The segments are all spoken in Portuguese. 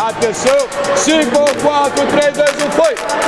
Atenção, 5, 4, 3, 2, 1, foi!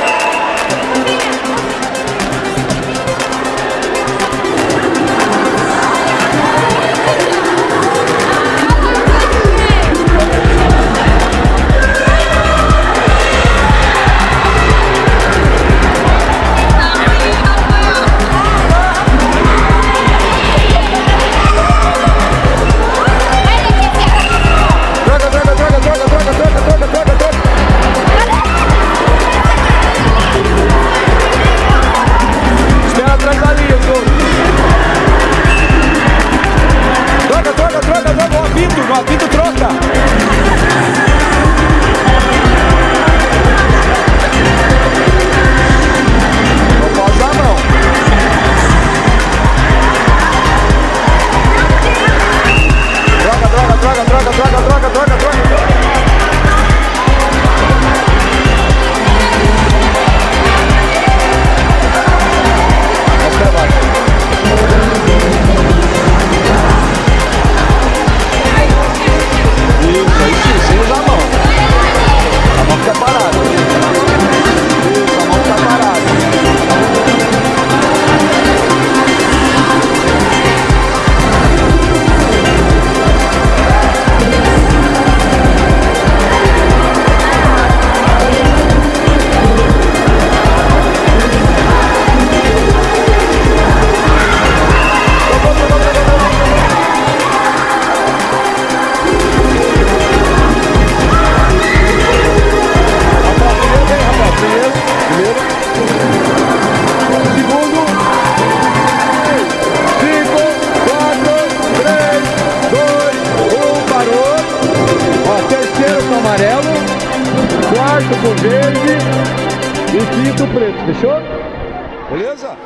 quarto com verde e quinto preto, fechou? Beleza?